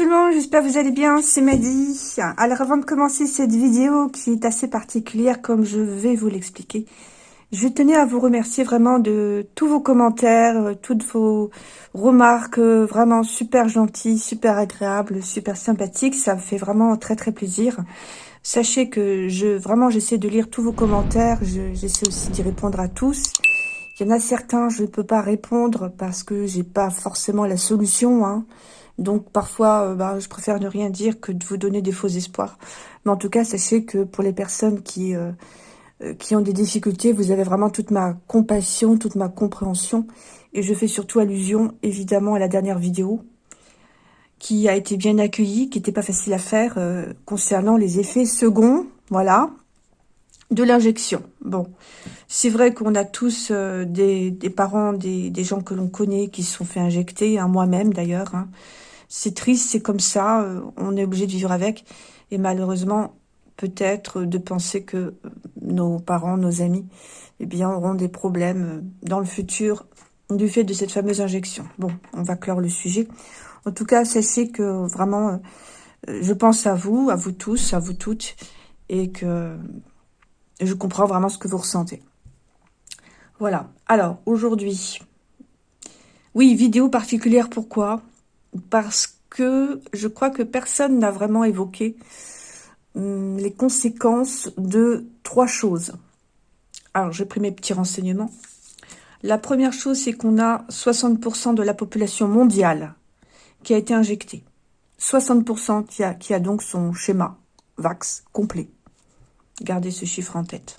Tout le monde, j'espère que vous allez bien, c'est Maddy. Alors avant de commencer cette vidéo qui est assez particulière comme je vais vous l'expliquer, je tenais à vous remercier vraiment de tous vos commentaires, euh, toutes vos remarques euh, vraiment super gentilles, super agréables, super sympathiques, ça me fait vraiment très très plaisir. Sachez que je vraiment j'essaie de lire tous vos commentaires, j'essaie aussi d'y répondre à tous. Il y en a certains, je ne peux pas répondre parce que j'ai pas forcément la solution, hein. Donc parfois, euh, bah, je préfère ne rien dire que de vous donner des faux espoirs. Mais en tout cas, sachez que pour les personnes qui, euh, euh, qui ont des difficultés, vous avez vraiment toute ma compassion, toute ma compréhension. Et je fais surtout allusion, évidemment, à la dernière vidéo qui a été bien accueillie, qui n'était pas facile à faire, concernant les effets seconds, voilà, de l'injection. Bon, c'est vrai qu'on a tous des, parents, des, gens que l'on connaît qui se sont fait injecter, hein, moi-même d'ailleurs, hein, c'est triste, c'est comme ça, euh, on est obligé de vivre avec. Et malheureusement, peut-être de penser que euh, nos parents, nos amis, eh bien, auront des problèmes euh, dans le futur du fait de cette fameuse injection. Bon, on va clore le sujet. En tout cas, sachez que vraiment, je pense à vous, à vous tous, à vous toutes, et que je comprends vraiment ce que vous ressentez. Voilà. Alors, aujourd'hui, oui, vidéo particulière, pourquoi? Parce que je crois que personne n'a vraiment évoqué hum, les conséquences de trois choses. Alors, j'ai pris mes petits renseignements. La première chose, c'est qu'on a 60% de la population mondiale qui a été injectée. 60% qui a, qui a donc son schéma VAX complet. Gardez ce chiffre en tête.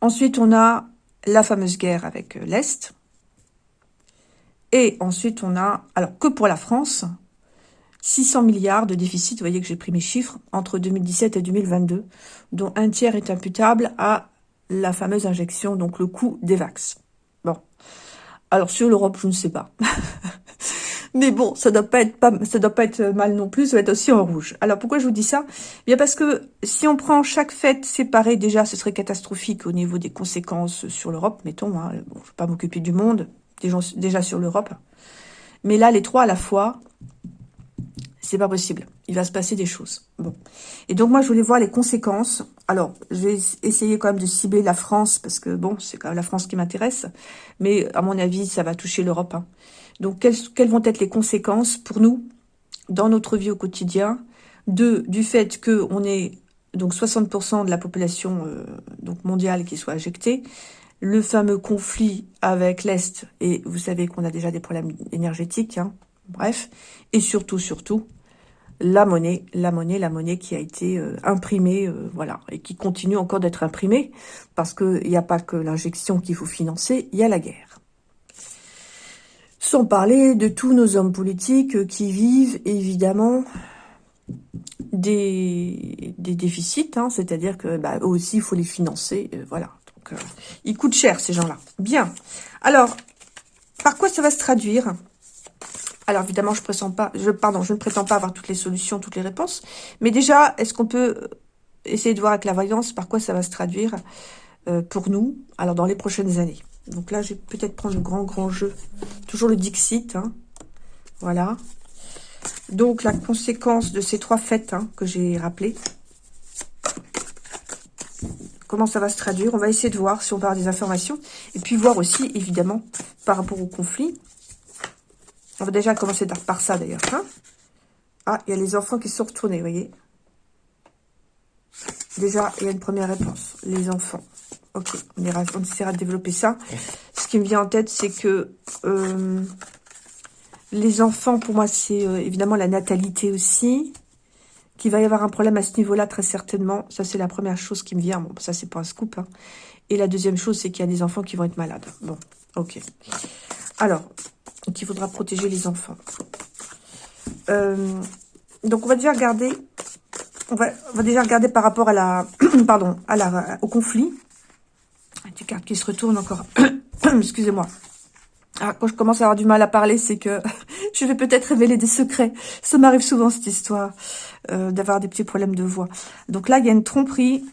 Ensuite, on a la fameuse guerre avec euh, l'Est. Et ensuite, on a, alors que pour la France, 600 milliards de déficit, vous voyez que j'ai pris mes chiffres, entre 2017 et 2022, dont un tiers est imputable à la fameuse injection, donc le coût des vax. Bon. Alors sur l'Europe, je ne sais pas. Mais bon, ça doit doit pas être mal non plus, ça va être aussi en rouge. Alors pourquoi je vous dis ça? Bien parce que si on prend chaque fête séparée, déjà, ce serait catastrophique au niveau des conséquences sur l'Europe, mettons. Hein, bon, je vais pas m'occuper du monde, déjà sur l'Europe. Mais là, les trois à la fois, c'est pas possible. Il va se passer des choses. Bon. Et donc, moi, je voulais voir les conséquences. Alors, je vais essayer quand même de cibler la France, parce que, bon, c'est quand même la France qui m'intéresse. Mais, à mon avis, ça va toucher l'Europe. Hein. Donc, quelles, vont être les conséquences pour nous, dans notre vie au quotidien, du fait qu'on ait donc 60% de la population euh, mondiale qui soit injectée, le fameux conflit avec l'Est, et vous savez qu'on a déjà des problèmes énergétiques, hein, bref, et surtout, surtout, la monnaie, la monnaie, la monnaie qui a été euh, imprimée, euh, voilà, et qui continue encore d'être imprimée, parce qu'il n'y a pas que l'injection qu'il faut financer, il y a la guerre. Sans parler de tous nos hommes politiques qui vivent, évidemment, des, déficits, hein, c'est-à-dire que bah, aussi, il faut les financer, euh, voilà. Euh, ils coûtent cher, ces gens-là. Bien. Alors, par quoi ça va se traduire? Alors évidemment, je, prétends pas, je, pardon, je ne prétends pas avoir toutes les solutions, toutes les réponses. Mais déjà, est-ce qu'on peut essayer de voir avec la voyance par quoi ça va se traduire euh, pour nous, alors dans les prochaines années? Donc là, je vais peut-être prendre le grand, grand jeu. Toujours le Dixit. Hein. Voilà. Donc la conséquence de ces trois fêtes hein, que j'ai rappelées comment ça va se traduire. On va essayer de voir si on part des informations. Et puis voir aussi, évidemment, par rapport au conflit. On va déjà commencer par ça, d'ailleurs. Hein. ah, il y a les enfants qui sont retournés, vous voyez. Déjà, il y a une première réponse. Les enfants. Ok, on, essaiera de développer ça. Ce qui me vient en tête, c'est que euh, les enfants, pour moi, c'est euh, évidemment la natalité aussi qu'il va y avoir un problème à ce niveau-là, très certainement. Ça, c'est la première chose qui me vient. Bon, ça, c'est pas un scoop. Hein. Et la deuxième chose, c'est qu'il y a des enfants qui vont être malades. Bon, ok. Alors, donc il faudra protéger les enfants. Euh, donc, on va déjà regarder... On va, on va déjà regarder par rapport à la... pardon, à la, au conflit. Une carte qui se retourne encore. Excusez-moi. Ah, quand je commence à avoir du mal à parler, c'est que je vais peut-être révéler des secrets. Ça m'arrive souvent, cette histoire, euh, d'avoir des petits problèmes de voix. Donc là, il y a une tromperie.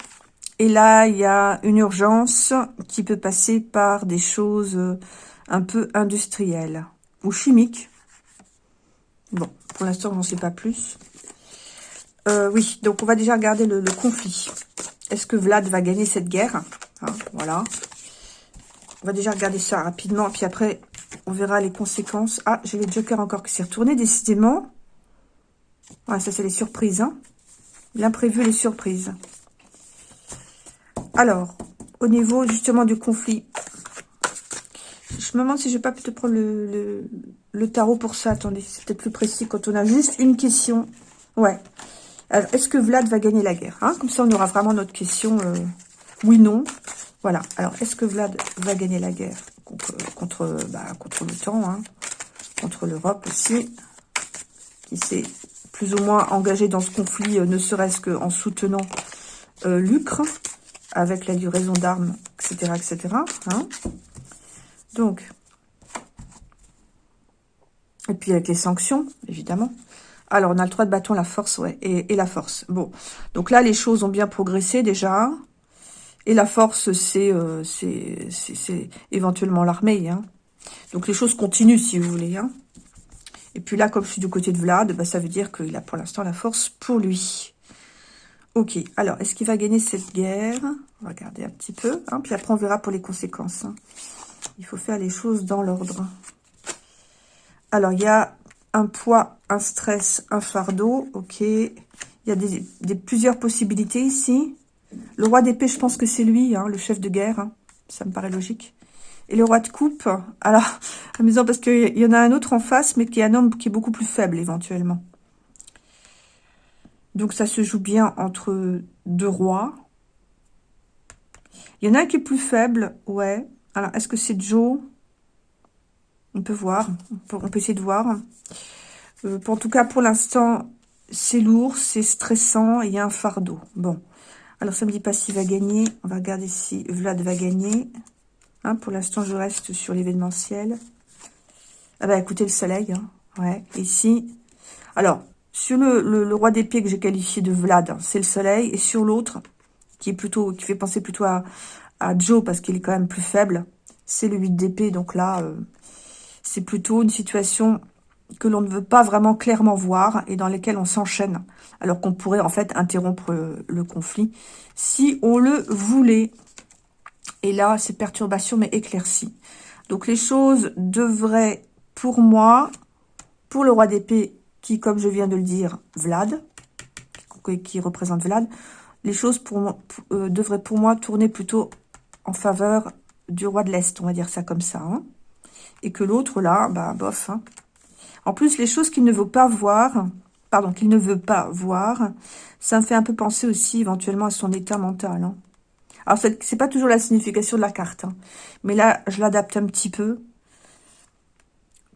Et là, il y a une urgence qui peut passer par des choses euh, un peu industrielles ou chimiques. Bon, Pour l'instant, on n'en sait pas plus. Euh, oui, donc on va déjà regarder le, conflit. Est-ce que Vlad va gagner cette guerre? Hein, Voilà. On va déjà regarder ça rapidement, puis après, on verra les conséquences. Ah, j'ai le Joker encore qui s'est retourné, décidément. Ouais, ça, c'est les surprises. Hein. L'imprévu, les surprises. Alors, au niveau, justement, du conflit. Je me demande si je vais pas peut-être prendre le, tarot pour ça. Attendez, c'est peut-être plus précis quand on a juste une question. Ouais. Est-ce que Vlad va gagner la guerre hein? Comme ça, on aura vraiment notre question euh, oui, non. Voilà. Alors, est-ce que Vlad va gagner la guerre? Contre, bah, contre l'OTAN, hein contre l'Europe aussi, qui s'est plus ou moins engagé dans ce conflit, euh, ne serait-ce qu'en soutenant euh, l'Ucre, avec la livraison d'armes, etc., etc. Hein Donc, et puis avec les sanctions, évidemment. Alors, on a le 3 de bâton, la force, ouais, et, et, la force. Bon, donc là, les choses ont bien progressé déjà. Et la force, c'est euh, éventuellement l'armée. Hein. Donc les choses continuent, si vous voulez. Hein. Et puis là, comme je suis du côté de Vlad, bah, ça veut dire qu'il a pour l'instant la force pour lui. Ok, alors, est-ce qu'il va gagner cette guerre? On va regarder un petit peu. Hein, puis après, on verra pour les conséquences. Hein. Il faut faire les choses dans l'ordre. Alors, il y a un poids, un stress, un fardeau. Ok. Il y a plusieurs possibilités ici. Le roi d'épée, je pense que c'est lui, hein, le chef de guerre. Hein. Ça me paraît logique. Et le roi de coupe, alors, amusant parce qu'il y en a un autre en face, mais qui est un homme qui est beaucoup plus faible, éventuellement. Donc, ça se joue bien entre deux rois. Il y en a un qui est plus faible, ouais. Alors, est-ce que c'est Joe? On peut voir, on peut, essayer de voir. Euh, en tout cas, pour l'instant, c'est lourd, c'est stressant, il y a un fardeau. Bon, alors, ça ne me dit pas s'il va gagner. On va regarder si Vlad va gagner. Hein, pour l'instant, je reste sur l'événementiel. Ah bah, écoutez, le soleil. Hein. Ouais, ici. Alors, sur le, roi d'épée que j'ai qualifié de Vlad, hein, c'est le soleil. Et sur l'autre, qui est plutôt, qui fait penser plutôt à, Joe, parce qu'il est quand même plus faible, c'est le 8 d'épée. Donc là, euh, c'est plutôt une situation que l'on ne veut pas vraiment clairement voir et dans lesquelles on s'enchaîne, alors qu'on pourrait en fait interrompre le conflit si on le voulait. Et là, c'est perturbation mais éclaircie. Donc les choses devraient, pour moi, pour le roi d'épée, qui, comme je viens de le dire, Vlad, qui représente Vlad, les choses euh, devraient pour moi tourner plutôt en faveur du roi de l'Est, on va dire ça comme ça. Hein. Et que l'autre, là, bah, bof, hein, en plus, les choses qu'il ne veut pas voir, pardon, qu'il ne veut pas voir, ça me fait un peu penser aussi éventuellement à son état mental. Hein. Alors, c'est pas toujours la signification de la carte, hein. mais là, je l'adapte un petit peu.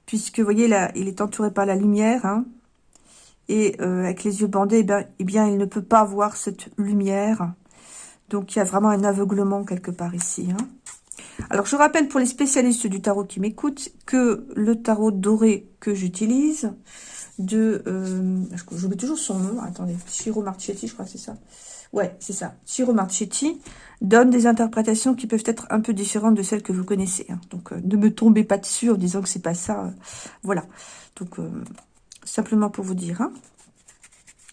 Puisque, vous voyez, là, il est entouré par la lumière, hein. et euh, avec les yeux bandés, eh bien, eh bien, il ne peut pas voir cette lumière. Donc, il y a vraiment un aveuglement quelque part ici. Hein. Alors, je rappelle pour les spécialistes du tarot qui m'écoutent que le tarot doré que j'utilise, de... Euh, je mets toujours son nom, attendez, Chiro Marchetti, je crois que c'est ça. Ouais, c'est ça. Chiro Marchetti donne des interprétations qui peuvent être un peu différentes de celles que vous connaissez. Hein. Donc, euh, ne me tombez pas dessus en disant que c'est pas ça. Euh, voilà. Donc, simplement pour vous dire. Hein.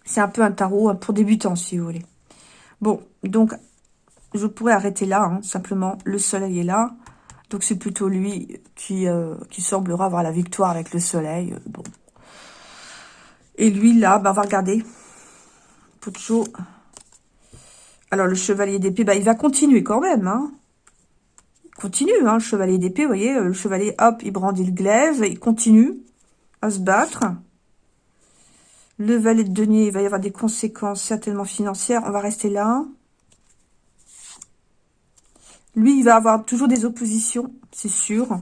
C'est un peu un tarot pour débutants, si vous voulez. Bon, donc, je pourrais arrêter là, hein, simplement. Le soleil est là. Donc, c'est plutôt lui qui, euh, semblera avoir la victoire avec le soleil. Euh, bon. Et lui, là, bah, on va regarder. Alors, le chevalier d'épée, bah, il va continuer quand même. Hein. Il continue, hein, le chevalier d'épée, vous voyez. Le chevalier, hop, il brandit le glaive. Il continue à se battre. Le valet de denier, il va y avoir des conséquences certainement financières. On va rester là. Lui, il va avoir toujours des oppositions, c'est sûr.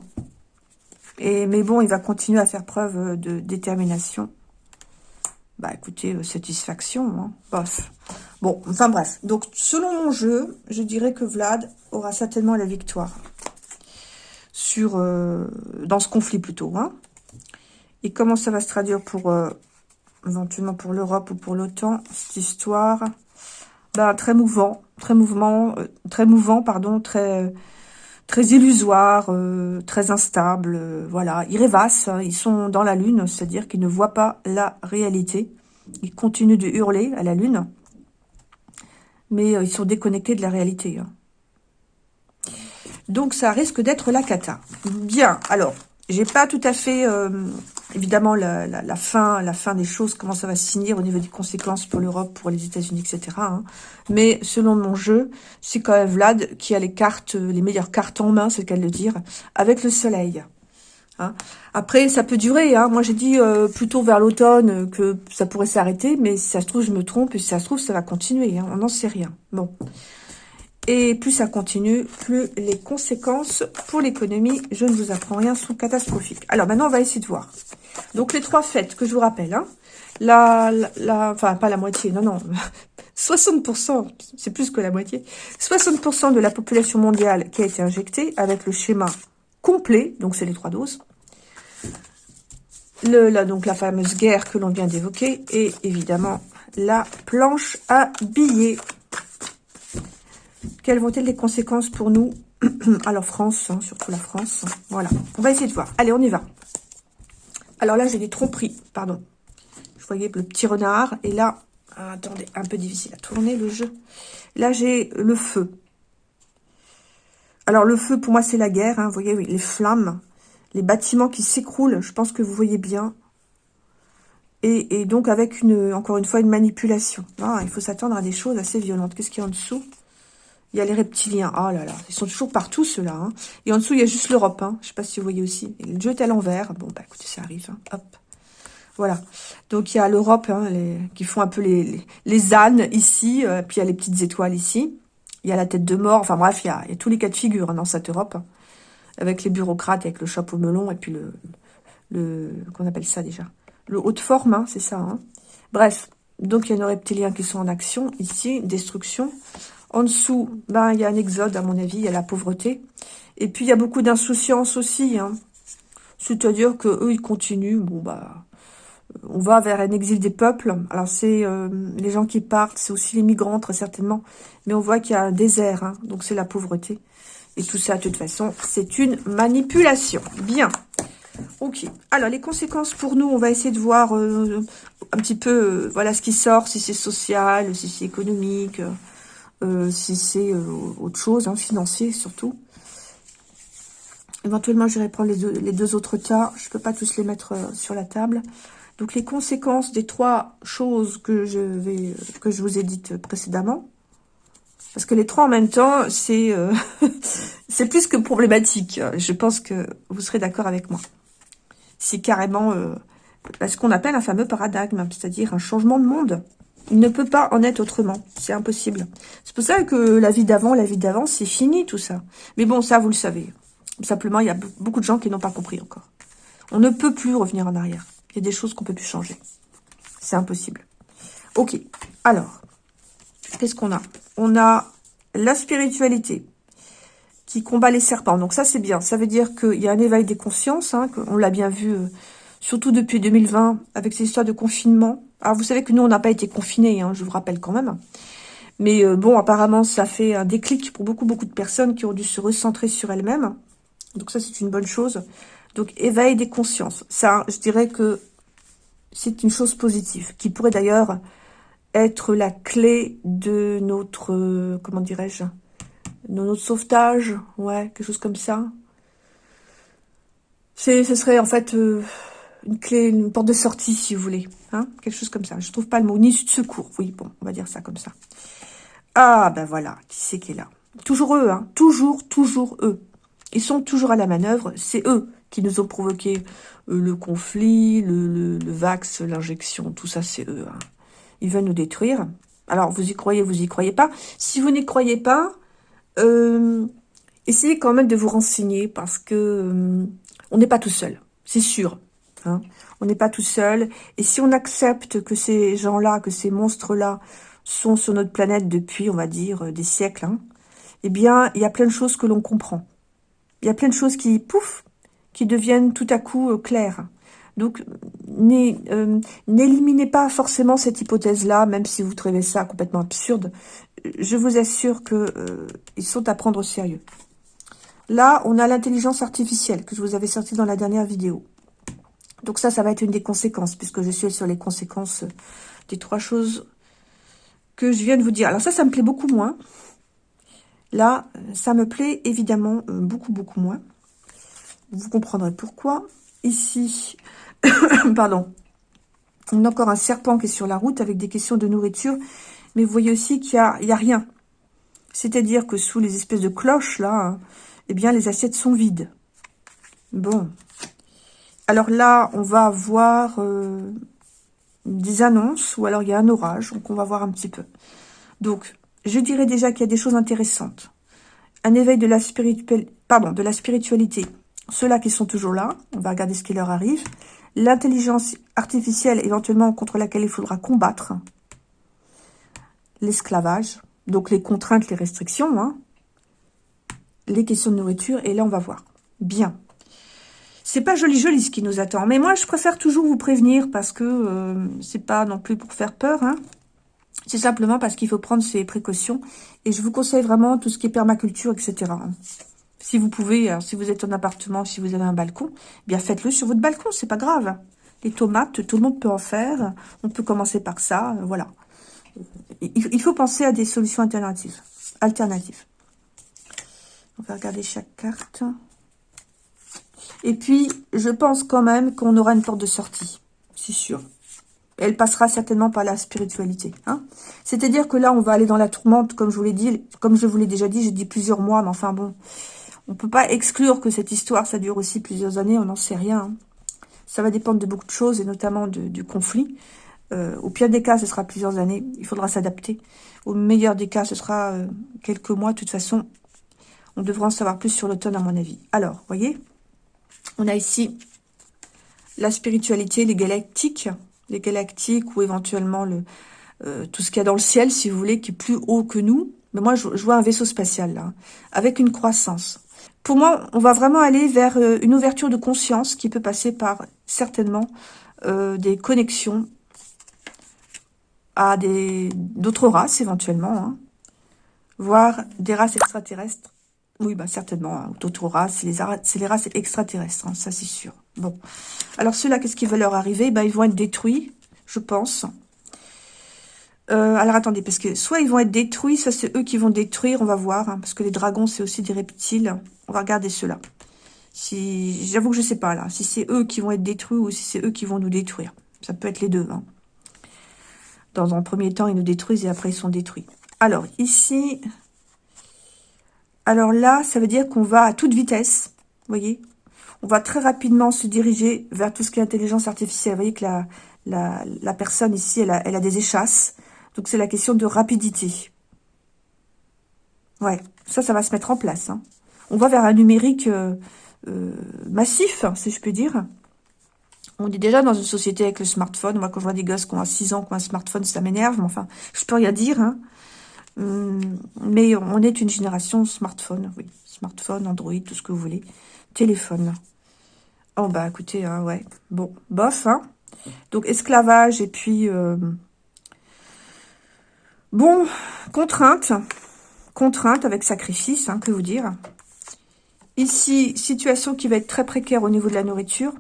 Et, mais bon, il va continuer à faire preuve de détermination. Bah écoutez, euh, satisfaction, hein, bof. Bon, enfin bref. Donc, selon mon jeu, je dirais que Vlad aura certainement la victoire. Sur, euh, dans ce conflit plutôt. Hein. Et comment ça va se traduire pour, euh, éventuellement pour l'Europe ou pour l'OTAN, cette histoire? Bah, Très mouvant très mouvement, euh, très mouvant, pardon, très, très illusoire, très instable, voilà. Ils rêvassent, hein. ils sont dans la lune, c'est-à-dire qu'ils ne voient pas la réalité. Ils continuent de hurler à la lune, mais ils sont déconnectés de la réalité. Hein. Donc ça risque d'être la cata. Bien, alors, j'ai pas tout à fait, euh, évidemment, la, fin la fin des choses, comment ça va se finir au niveau des conséquences pour l'Europe, pour les États-Unis, etc. Hein. Mais selon mon jeu, c'est quand même Vlad qui a les cartes, les meilleures cartes en main, c'est le cas de le dire, avec le soleil. Hein. Après, ça peut durer. Hein. Moi, j'ai dit euh, plutôt vers l'automne que ça pourrait s'arrêter, mais si ça se trouve, je me trompe, et si ça se trouve, ça va continuer. Hein. On n'en sait rien. Bon. Et plus ça continue, plus les conséquences pour l'économie, je ne vous apprends rien, sont catastrophiques. Alors maintenant, on va essayer de voir. Donc les trois fêtes que je vous rappelle, hein, la, la, enfin pas la moitié, non, non, 60%, c'est plus que la moitié, 60% de la population mondiale qui a été injectée avec le schéma complet, donc c'est les trois doses, le, la, donc la fameuse guerre que l'on vient d'évoquer, et évidemment la planche à billets quelles vont être les conséquences pour nous Alors France, hein, surtout la France. Voilà, on va essayer de voir. Allez, on y va. Alors là, j'ai des tromperies, pardon. Je voyais le petit renard. Et là, attendez, un peu difficile à tourner le jeu. Là, j'ai le feu. Alors le feu, pour moi, c'est la guerre. Hein. vous voyez, les flammes, les bâtiments qui s'écroulent. Je pense que vous voyez bien. Et, donc avec, une, encore une fois, une manipulation. Ah, il faut s'attendre à des choses assez violentes. Qu'est-ce qu'il y a en dessous? Il y a les reptiliens. Oh là là, ils sont toujours partout, ceux-là. Hein. Et en dessous, il y a juste l'Europe. Hein. Je ne sais pas si vous voyez aussi. le jeu est à l'envers. Bon, bah écoutez, ça arrive. Hein. Hop. Voilà. Donc, il y a l'Europe qui font un peu les, les, ânes ici. Euh, puis, il y a les petites étoiles ici. Il y a la tête de mort. Enfin, bref, il y a, tous les cas de figure dans cette Europe. avec les bureaucrates, avec le chapeau melon. Et puis, le... le qu'on appelle ça déjà? Le haut de forme, c'est ça. Bref. Donc, il y a nos reptiliens qui sont en action. Ici, destruction. En dessous, ben, il y a un exode, à mon avis, il y a la pauvreté. Et puis, il y a beaucoup d'insouciance aussi. Hein. C'est-à-dire que eux ils continuent. Bon, bah, on va vers un exil des peuples. Alors, c'est euh, les gens qui partent, c'est aussi les migrants, très certainement. Mais on voit qu'il y a un désert, hein. donc c'est la pauvreté. Et tout ça, de toute façon, c'est une manipulation. Bien. Ok. Alors, les conséquences pour nous, on va essayer de voir euh, un petit peu, euh, voilà, ce qui sort, si c'est social, si c'est économique, euh, si c'est euh, autre chose, hein, financier surtout. Éventuellement, j'irai prendre les deux, autres cas. Je ne peux pas tous les mettre euh, sur la table. Donc, les conséquences des trois choses que je, vous ai dites précédemment. Parce que les trois en même temps, c'est c'est plus que problématique. Je pense que vous serez d'accord avec moi. C'est carrément ce qu'on appelle un fameux paradigme, c'est-à-dire un changement de monde. Il ne peut pas en être autrement. C'est impossible. C'est pour ça que la vie d'avant, la vie d'avant, c'est fini tout ça. Mais bon, ça, vous le savez. Simplement, il y a beaucoup de gens qui n'ont pas compris encore. On ne peut plus revenir en arrière. Il y a des choses qu'on peut plus changer. C'est impossible. Ok. Alors, qu'est-ce qu'on a? On a la spiritualité qui combat les serpents. Donc ça, c'est bien. Ça veut dire qu'il y a un éveil des consciences. Hein, on l'a bien vu, euh, surtout depuis 2020, avec ces histoires de confinement. Alors, vous savez que nous, on n'a pas été confinés, hein, je vous rappelle quand même. Mais euh, bon, apparemment, ça fait un déclic pour beaucoup, beaucoup de personnes qui ont dû se recentrer sur elles-mêmes. Donc ça, c'est une bonne chose. Donc, éveil des consciences. Ça, je dirais que c'est une chose positive, qui pourrait d'ailleurs être la clé de notre, euh, comment dirais-je, de notre sauvetage, ouais, quelque chose comme ça. Ce serait en fait euh, une clé, une porte de sortie, si vous voulez. Hein Quelque chose comme ça. Je trouve pas le mot. Ni de secours. Oui, bon, on va dire ça comme ça. Ah, ben voilà. Qui c'est qui est là? Toujours eux, hein. Toujours, toujours eux. Ils sont toujours à la manœuvre. C'est eux qui nous ont provoqué euh, le conflit, le, le, vax, l'injection. Tout ça, c'est eux. Hein. Ils veulent nous détruire. Alors, vous y croyez, vous y croyez pas. Si vous n'y croyez pas, euh, essayez quand même de vous renseigner parce que euh, on n'est pas tout seul. C'est sûr. Hein. On n'est pas tout seul. Et si on accepte que ces gens-là, que ces monstres-là sont sur notre planète depuis, on va dire, euh, des siècles, hein, eh bien, il y a plein de choses que l'on comprend. Il y a plein de choses qui, pouf, qui deviennent tout à coup euh, claires. Donc, euh, n'éliminez pas forcément cette hypothèse-là, même si vous trouvez ça complètement absurde. Je vous assure que ils sont à prendre au sérieux. Là, on a l'intelligence artificielle que je vous avais sorti dans la dernière vidéo. Donc ça, ça va être une des conséquences, puisque je suis sur les conséquences des trois choses que je viens de vous dire. Alors ça, ça me plaît beaucoup moins. Là, ça me plaît évidemment euh, beaucoup, beaucoup moins. Vous comprendrez pourquoi. Ici, pardon, on a encore un serpent qui est sur la route avec des questions de nourriture. Mais vous voyez aussi qu'il n'y a, a, rien. C'est-à-dire que sous les espèces de cloches, là, eh bien, les assiettes sont vides. Bon. Alors là, on va avoir euh, des annonces, ou alors il y a un orage, donc on va voir un petit peu. Donc, je dirais déjà qu'il y a des choses intéressantes. Un éveil de la, de la spiritualité. Ceux-là qui sont toujours là, on va regarder ce qui leur arrive. L'intelligence artificielle, éventuellement, contre laquelle il faudra combattre. L'esclavage. Donc, les contraintes, les restrictions. Hein. Les questions de nourriture. Et là, on va voir. Bien. C'est pas joli joli ce qui nous attend. Mais moi, je préfère toujours vous prévenir parce que euh, c'est pas non plus pour faire peur. Hein. C'est simplement parce qu'il faut prendre ses précautions. Et je vous conseille vraiment tout ce qui est permaculture, etc. Si vous pouvez, si vous êtes en appartement, si vous avez un balcon, eh bien faites-le sur votre balcon, c'est pas grave. Les tomates, tout le monde peut en faire. On peut commencer par ça, euh, voilà. Il faut penser à des solutions alternatives. alternatives. On va regarder chaque carte. Et puis, je pense quand même qu'on aura une porte de sortie. C'est sûr. Elle passera certainement par la spiritualité. Hein C'est-à-dire que là, on va aller dans la tourmente, comme je vous l'ai dit. Comme je vous l'ai déjà dit, j'ai dit plusieurs mois, mais enfin bon. On peut pas exclure que cette histoire, ça dure aussi plusieurs années, on n'en sait rien. Hein. Ça va dépendre de beaucoup de choses, et notamment du conflit. Euh, au pire des cas, ce sera plusieurs années. Il faudra s'adapter. Au meilleur des cas, ce sera euh, quelques mois. De toute façon, on devra en savoir plus sur l'automne, à mon avis. Alors, voyez? On a ici la spiritualité, les galactiques, les galactiques ou éventuellement le, euh, tout ce qu'il y a dans le ciel, si vous voulez, qui est plus haut que nous. Mais moi, je, vois un vaisseau spatial, là, avec une croissance. Pour moi, on va vraiment aller vers euh, une ouverture de conscience qui peut passer par, certainement, euh, des connexions à d'autres races, éventuellement, hein, voire des races extraterrestres oui, bah certainement. Hein. C'est les, races extraterrestres, hein, ça c'est sûr. Bon. Alors ceux-là, qu'est-ce qui va leur arriver? Bah, Ils vont être détruits, je pense. Euh, alors attendez, parce que soit ils vont être détruits, soit c'est eux qui vont détruire, on va voir. Hein, parce que les dragons, c'est aussi des reptiles. On va regarder ceux-là. Si, J'avoue que je sais pas là, si c'est eux qui vont être détruits ou si c'est eux qui vont nous détruire. Ça peut être les deux. Hein. Dans un premier temps, ils nous détruisent et après ils sont détruits. Alors ici, alors là, ça veut dire qu'on va à toute vitesse, vous voyez On va très rapidement se diriger vers tout ce qui est intelligence artificielle. Vous voyez que la, la, personne ici, elle a, des échasses. Donc c'est la question de rapidité. Ouais, ça, ça va se mettre en place. Hein. On va vers un numérique euh, euh, massif, si je peux dire. On est déjà dans une société avec le smartphone. Moi, quand je vois des gosses qui ont 6 ans, qui ont un smartphone, ça m'énerve. Mais enfin, je peux rien dire. Hein. Hum, mais on est une génération smartphone, oui. Smartphone, Android, tout ce que vous voulez. Téléphone. Oh, bah, écoutez, hein, ouais. Bon, bof, hein. Donc, esclavage et puis... Euh, bon, contrainte. Contrainte avec sacrifice, hein, que vous dire. Ici, situation qui va être très précaire au niveau de la nourriture.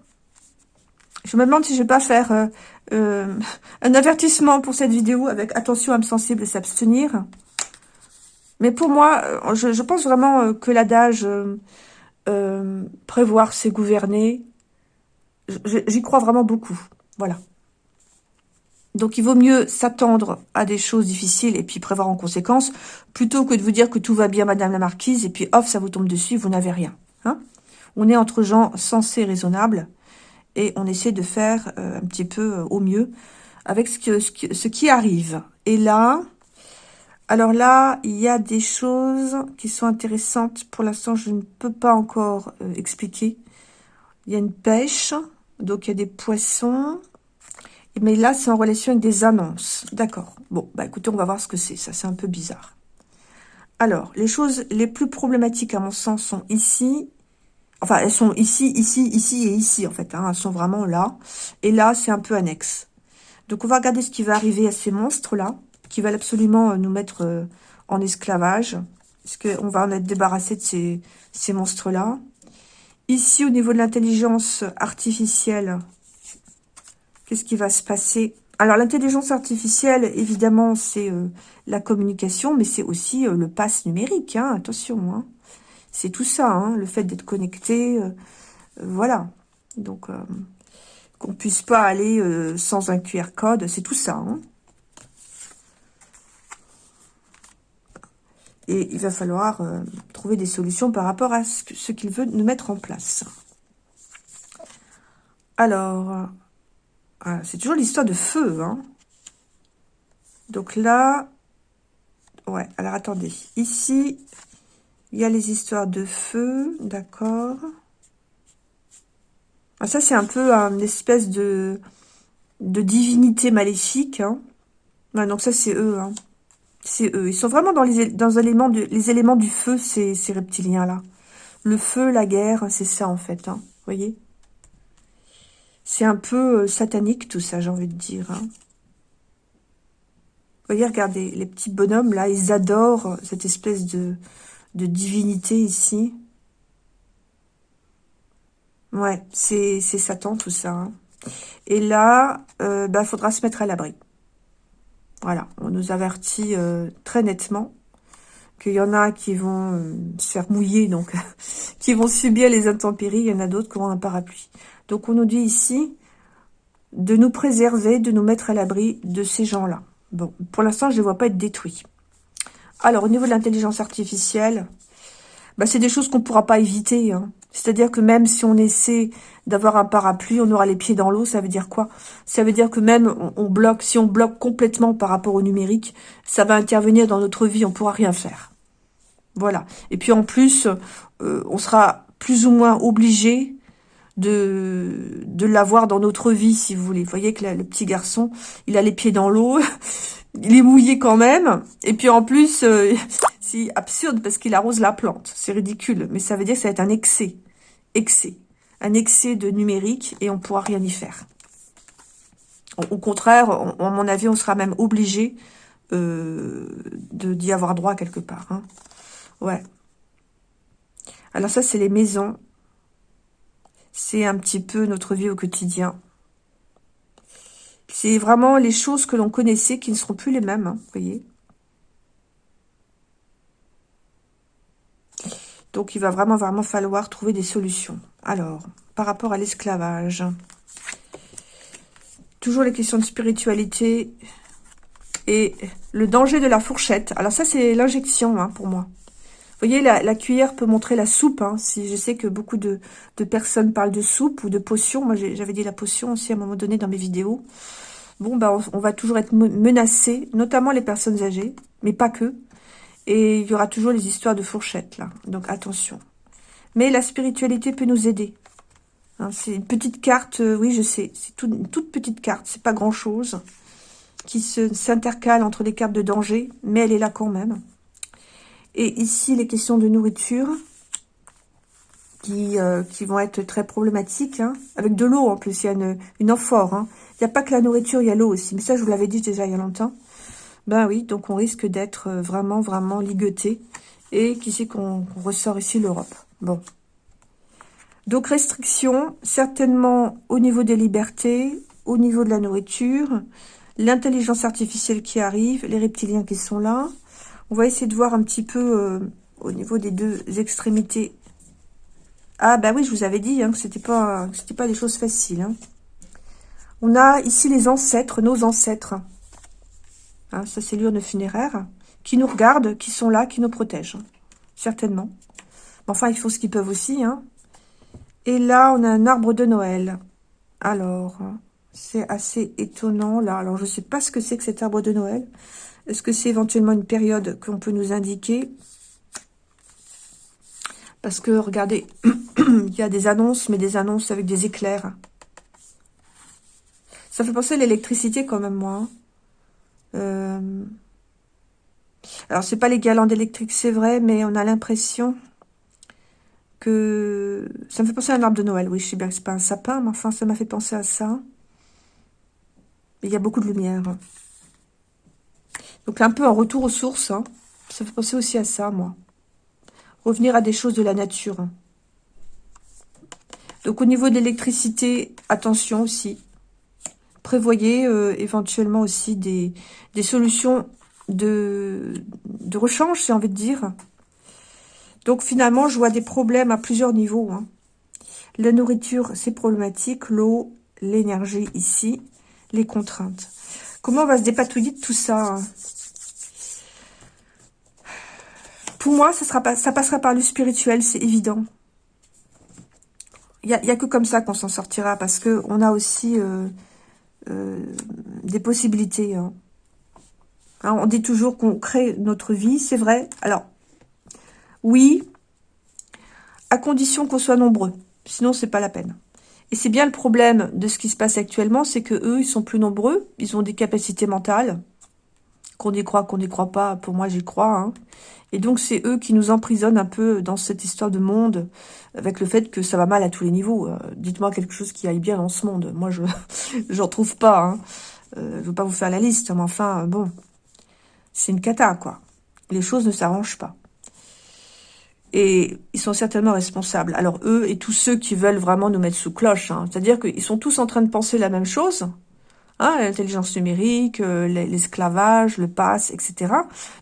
Je me demande si je vais pas faire euh, euh, un avertissement pour cette vidéo avec attention, âme sensible et s'abstenir. Mais pour moi, euh, je, pense vraiment euh, que l'adage euh, prévoir, c'est gouverner, j'y crois vraiment beaucoup. Voilà. Donc, il vaut mieux s'attendre à des choses difficiles et puis prévoir en conséquence, plutôt que de vous dire que tout va bien, Madame la Marquise, et puis, off, ça vous tombe dessus, vous n'avez rien. Hein on est entre gens sensés, raisonnables, et on essaie de faire un petit peu au mieux avec ce, ce qui arrive. Et là, alors là, il y a des choses qui sont intéressantes. Pour l'instant, je ne peux pas encore euh, expliquer. Il y a une pêche, donc il y a des poissons. Mais là, c'est en relation avec des annonces. D'accord. Bon, bah écoutez, on va voir ce que c'est. Ça, c'est un peu bizarre. Alors, les choses les plus problématiques, à mon sens, sont ici. Enfin, elles sont ici, ici, ici et ici, en fait. Hein. Elles sont vraiment là. Et là, c'est un peu annexe. Donc, on va regarder ce qui va arriver à ces monstres-là qui veulent absolument euh, nous mettre euh, en esclavage. Parce qu'on va en être débarrassé de ces, ces monstres-là. Ici, au niveau de l'intelligence artificielle, qu'est-ce qui va se passer? Alors, l'intelligence artificielle, évidemment, c'est euh, la communication, mais c'est aussi le pass numérique, hein, attention. Hein. C'est tout ça, hein, le fait d'être connecté, voilà. Donc, qu'on puisse pas aller sans un QR code, c'est tout ça. Et il va falloir euh, trouver des solutions par rapport à ce, qu'il veut nous mettre en place. Alors, euh, c'est toujours l'histoire de feu. Hein. Donc là, ouais, alors attendez. Ici, il y a les histoires de feu, d'accord. Ah, ça, c'est un peu une espèce de, de divinité maléfique. Hein. donc ça, c'est eux. Hein. C'est eux. Ils sont vraiment dans les, éléments, les éléments du feu, ces, reptiliens-là. Le feu, la guerre, c'est ça, en fait. Hein, vous voyez? C'est un peu euh, satanique, tout ça, j'ai envie de dire. Hein. Vous voyez, regardez, les petits bonhommes, là, ils adorent cette espèce de, de divinité ici. Ouais, c'est Satan, tout ça. Hein. Et là, il euh, bah, faudra se mettre à l'abri. Voilà, on nous avertit euh, très nettement qu'il y en a qui vont euh, se faire mouiller, donc qui vont subir les intempéries, il y en a d'autres qui ont un parapluie. Donc on nous dit ici de nous préserver, de nous mettre à l'abri de ces gens-là. Bon, pour l'instant, je ne vois pas être détruits. Alors, au niveau de l'intelligence artificielle, bah, c'est des choses qu'on ne pourra pas éviter. Hein. C'est-à-dire que même si on essaie d'avoir un parapluie, on aura les pieds dans l'eau, ça veut dire quoi? Ça veut dire que même on, bloque, si on bloque complètement par rapport au numérique, ça va intervenir dans notre vie, on pourra rien faire. Voilà. Et puis en plus, euh, on sera plus ou moins obligé de, de l'avoir dans notre vie, si vous voulez. Vous voyez que le petit garçon, il a les pieds dans l'eau, il est mouillé quand même, et puis en plus, euh, c'est absurde parce qu'il arrose la plante. C'est ridicule, mais ça veut dire que ça va être un excès excès, un excès de numérique et on pourra rien y faire. Au contraire, à mon avis, on sera même obligé euh, d'y avoir droit quelque part. Hein. Ouais. Alors ça, c'est les maisons. C'est un petit peu notre vie au quotidien. C'est vraiment les choses que l'on connaissait qui ne seront plus les mêmes, hein, voyez. Donc, il va vraiment, vraiment falloir trouver des solutions. Alors, par rapport à l'esclavage, toujours les questions de spiritualité et le danger de la fourchette. Alors ça, c'est l'injection hein, pour moi. Vous voyez, la, cuillère peut montrer la soupe. Hein, si Je sais que beaucoup de, personnes parlent de soupe ou de potion. Moi, j'avais dit la potion aussi à un moment donné dans mes vidéos. Bon, bah, on, on va toujours être menacé, notamment les personnes âgées, mais pas que. Et il y aura toujours les histoires de fourchettes, là. Donc, attention. Mais la spiritualité peut nous aider. Hein, c'est une petite carte, euh, oui, je sais. C'est une toute petite carte. C'est pas grand-chose. Qui s'intercale entre les cartes de danger. Mais elle est là quand même. Et ici, les questions de nourriture. Qui, euh, vont être très problématiques. Hein, avec de l'eau, en plus. Il y a une, une amphore. Hein. Il n'y a pas que la nourriture, il y a l'eau aussi. Mais ça, je vous l'avais dit déjà il y a longtemps. Ben oui, donc on risque d'être euh, vraiment, vraiment ligueté. Et qui sait qu'on ressort ici l'Europe. Bon. Donc restrictions, certainement au niveau des libertés, au niveau de la nourriture, l'intelligence artificielle qui arrive, les reptiliens qui sont là. On va essayer de voir un petit peu euh, au niveau des deux extrémités. Ah bah oui, je vous avais dit hein, que c'était pas pas des choses faciles. Hein. On a ici les ancêtres, nos ancêtres. Hein, ça, c'est l'urne funéraire, qui nous regardent, qui sont là, qui nous protègent. Certainement. Enfin, ils font ce qu'ils peuvent aussi. Hein. Et là, on a un arbre de Noël. Alors, c'est assez étonnant, là. Alors, je ne sais pas ce que c'est que cet arbre de Noël. Est-ce que c'est éventuellement une période qu'on peut nous indiquer? Parce que, regardez, il y a des annonces, mais des annonces avec des éclairs. Ça fait penser à l'électricité quand même, moi. Hein. Euh... Alors, c'est pas les guirlandes électriques, c'est vrai, mais on a l'impression que... Ça me fait penser à un arbre de Noël. Oui, je sais bien que c'est pas un sapin, mais enfin, ça m'a fait penser à ça. Il y a beaucoup de lumière. Donc, un peu un retour aux sources. Hein. Ça fait penser aussi à ça, moi. Revenir à des choses de la nature. Donc au niveau de l'électricité, attention aussi. Prévoyez euh, éventuellement aussi des, des solutions de, de rechange, j'ai envie de dire. Donc finalement, je vois des problèmes à plusieurs niveaux. Hein. La nourriture, c'est problématique. L'eau, l'énergie ici, les contraintes. Comment on va se dépatouiller de tout ça hein? Pour moi, ça, sera pas, ça passera par le spirituel, c'est évident. Il n'y a, a, que comme ça qu'on s'en sortira, parce que on a aussi euh, euh, des possibilités. Hein. On dit toujours qu'on crée notre vie, c'est vrai. Alors, oui, à condition qu'on soit nombreux. Sinon, c'est pas la peine. Et c'est bien le problème de ce qui se passe actuellement, c'est que eux, ils sont plus nombreux, ils ont des capacités mentales, qu'on y croit, qu'on n'y croit pas, pour moi j'y crois. Hein. Et donc c'est eux qui nous emprisonnent un peu dans cette histoire de monde, avec le fait que ça va mal à tous les niveaux. Euh, dites-moi quelque chose qui aille bien dans ce monde. Moi je j'en trouve pas. Hein. Euh, je veux pas vous faire la liste, mais enfin bon, c'est une cata quoi. Les choses ne s'arrangent pas. Et ils sont certainement responsables. Alors eux et tous ceux qui veulent vraiment nous mettre sous cloche, hein. c'est-à-dire qu'ils sont tous en train de penser la même chose, Hein, l'intelligence numérique, euh, l'esclavage, le pass, etc.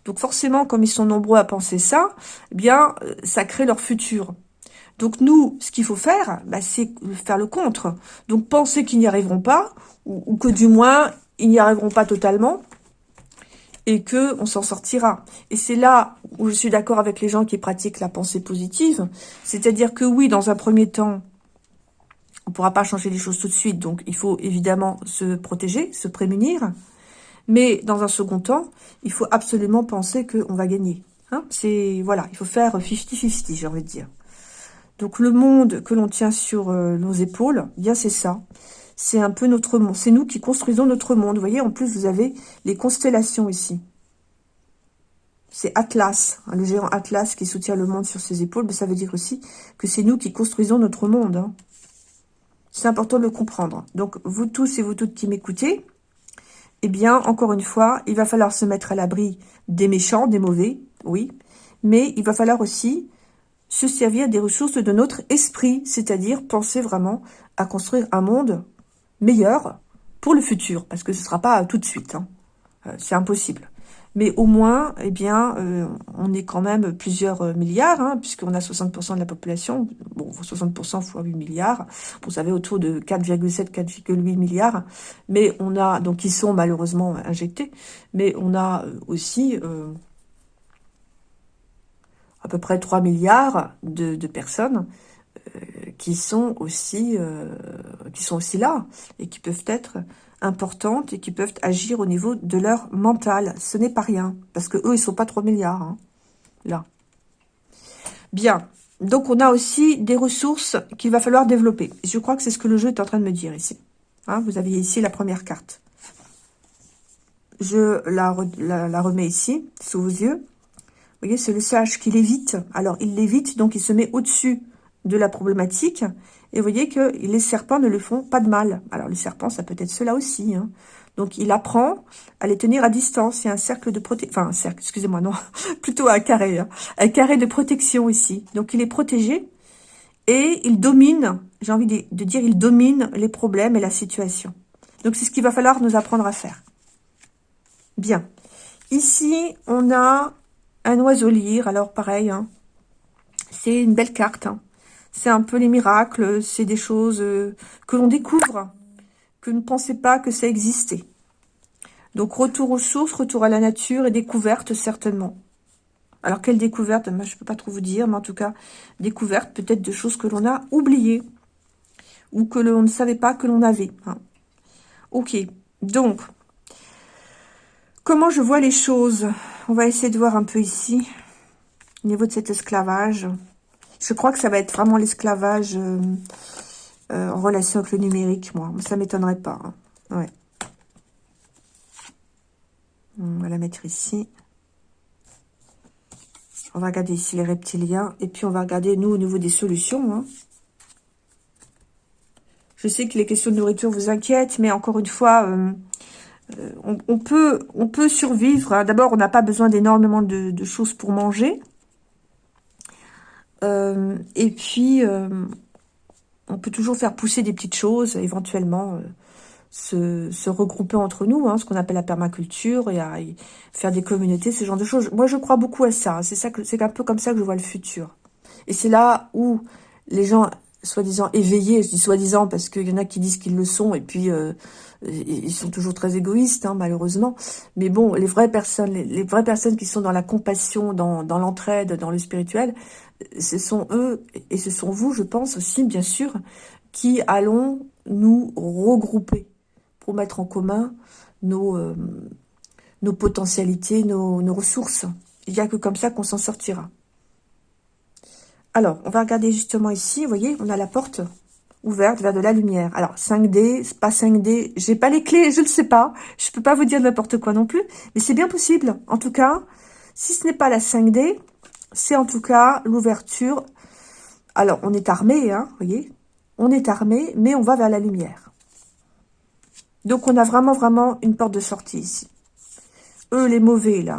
Donc forcément, comme ils sont nombreux à penser ça, eh bien, euh, ça crée leur futur. Donc nous, ce qu'il faut faire, bah, c'est faire le contre. Donc penser qu'ils n'y arriveront pas, ou, que du moins, ils n'y arriveront pas totalement, et que on s'en sortira. Et c'est là où je suis d'accord avec les gens qui pratiquent la pensée positive. C'est-à-dire que oui, dans un premier temps, on ne pourra pas changer les choses tout de suite, donc il faut évidemment se protéger, se prémunir. Mais dans un second temps, il faut absolument penser qu'on va gagner. Hein c'est voilà, il faut faire 50-50, j'ai envie de dire. Donc le monde que l'on tient sur euh, nos épaules, eh bien c'est ça. C'est un peu notre monde. C'est nous qui construisons notre monde. Vous voyez, en plus, vous avez les constellations ici. C'est Atlas, hein, le géant Atlas qui soutient le monde sur ses épaules. Mais ça veut dire aussi que c'est nous qui construisons notre monde. Hein. C'est important de le comprendre. Donc, vous tous et vous toutes qui m'écoutez, eh bien, encore une fois, il va falloir se mettre à l'abri des méchants, des mauvais, oui, mais il va falloir aussi se servir des ressources de notre esprit, c'est-à-dire penser vraiment à construire un monde meilleur pour le futur, parce que ce ne sera pas tout de suite, hein. euh, c'est impossible mais au moins, eh bien, euh, on est quand même plusieurs euh, milliards, hein, puisqu'on a 60% de la population, bon, 60% fois 8 milliards, vous savez, autour de 4,7, 4,8 milliards, mais on a, donc ils sont malheureusement injectés, mais on a euh, aussi à peu près 3 milliards de, personnes qui sont aussi qui sont aussi là et qui peuvent être importantes et qui peuvent agir au niveau de leur mental. Ce n'est pas rien, parce que eux, ils sont pas 3 milliards, hein, là. Bien, donc on a aussi des ressources qu'il va falloir développer. Je crois que c'est ce que le jeu est en train de me dire ici. Hein, vous avez ici la première carte. Je la, la, remets ici, sous vos yeux. Vous voyez, c'est le sage qui l'évite. Alors, il l'évite, donc il se met au-dessus de la problématique. Et vous voyez que les serpents ne le font pas de mal. Alors, les serpents, ça peut être cela aussi. Hein. Donc, il apprend à les tenir à distance. Il y a un cercle de protection. Enfin, un cercle, excusez-moi, non. Plutôt un carré. Hein. Un carré de protection ici. Donc, il est protégé. Et il domine, j'ai envie de, dire, il domine les problèmes et la situation. Donc, c'est ce qu'il va falloir nous apprendre à faire. Bien. Ici, on a un oiseau lire. Alors, pareil, hein. c'est une belle carte. C'est un peu les miracles, c'est des choses euh, que l'on découvre, que ne pensait pas que ça existait. Donc retour aux sources, retour à la nature et découverte certainement. Alors quelle découverte? Je peux pas trop vous dire, mais en tout cas découverte peut-être de choses que l'on a oubliées ou que l'on ne savait pas que l'on avait. Hein. Ok, donc comment je vois les choses? On va essayer de voir un peu ici au niveau de cet esclavage. Je crois que ça va être vraiment l'esclavage euh, euh, en relation avec le numérique, moi. Ça m'étonnerait pas. Hein. Ouais. On va la mettre ici. On va regarder ici les reptiliens. Et puis, on va regarder, nous, au niveau des solutions. Hein. Je sais que les questions de nourriture vous inquiètent, mais encore une fois, euh, on, peut, on peut survivre. D'abord, on n'a pas besoin d'énormément de, choses pour manger. Euh, et puis, euh, on peut toujours faire pousser des petites choses, éventuellement se, se, regrouper entre nous, hein, ce qu'on appelle la permaculture, et, faire des communautés, ce genre de choses. Moi, je crois beaucoup à ça. C'est ça c'est un peu comme ça que je vois le futur. Et c'est là où les gens soi-disant éveillés, je dis soi-disant parce qu'il y en a qui disent qu'ils le sont, et puis euh, ils sont toujours très égoïstes, hein, malheureusement. Mais bon, les vraies personnes, les, vraies personnes qui sont dans la compassion, dans, l'entraide, dans le spirituel, ce sont eux, et ce sont vous, je pense aussi, bien sûr, qui allons nous regrouper pour mettre en commun nos, euh, nos potentialités, nos, nos ressources. Il n'y a que comme ça qu'on s'en sortira. Alors, on va regarder justement ici, vous voyez, on a la porte ouverte vers de la lumière. Alors, 5D, pas 5D, j'ai pas les clés, je ne sais pas. Je peux pas vous dire n'importe quoi non plus, mais c'est bien possible. En tout cas, si ce n'est pas la 5D, c'est en tout cas l'ouverture. Alors, on est armé, hein, vous voyez, on est armé, mais on va vers la lumière. Donc, on a vraiment, vraiment une porte de sortie ici. Eux, les mauvais, là.